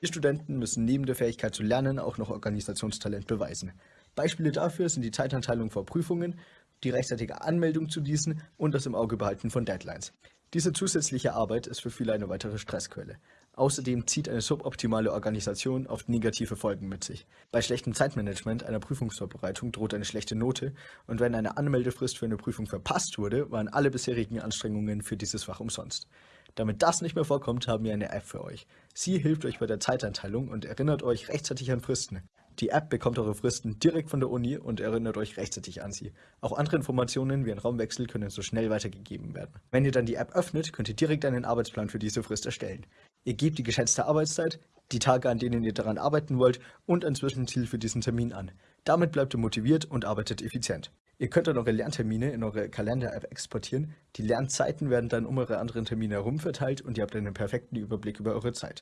Die Studenten müssen neben der Fähigkeit zu lernen auch noch Organisationstalent beweisen. Beispiele dafür sind die Zeitanteilung vor Prüfungen, die rechtzeitige Anmeldung zu diesen und das im Auge behalten von Deadlines. Diese zusätzliche Arbeit ist für viele eine weitere Stressquelle. Außerdem zieht eine suboptimale Organisation oft negative Folgen mit sich. Bei schlechtem Zeitmanagement einer Prüfungsvorbereitung droht eine schlechte Note und wenn eine Anmeldefrist für eine Prüfung verpasst wurde, waren alle bisherigen Anstrengungen für dieses Fach umsonst. Damit das nicht mehr vorkommt, haben wir eine App für euch. Sie hilft euch bei der Zeiteinteilung und erinnert euch rechtzeitig an Fristen. Die App bekommt eure Fristen direkt von der Uni und erinnert euch rechtzeitig an sie. Auch andere Informationen wie ein Raumwechsel können so schnell weitergegeben werden. Wenn ihr dann die App öffnet, könnt ihr direkt einen Arbeitsplan für diese Frist erstellen. Ihr gebt die geschätzte Arbeitszeit, die Tage, an denen ihr daran arbeiten wollt und ein Zwischenziel für diesen Termin an. Damit bleibt ihr motiviert und arbeitet effizient. Ihr könnt dann eure Lerntermine in eure Kalender-App exportieren. Die Lernzeiten werden dann um eure anderen Termine herum verteilt und ihr habt einen perfekten Überblick über eure Zeit.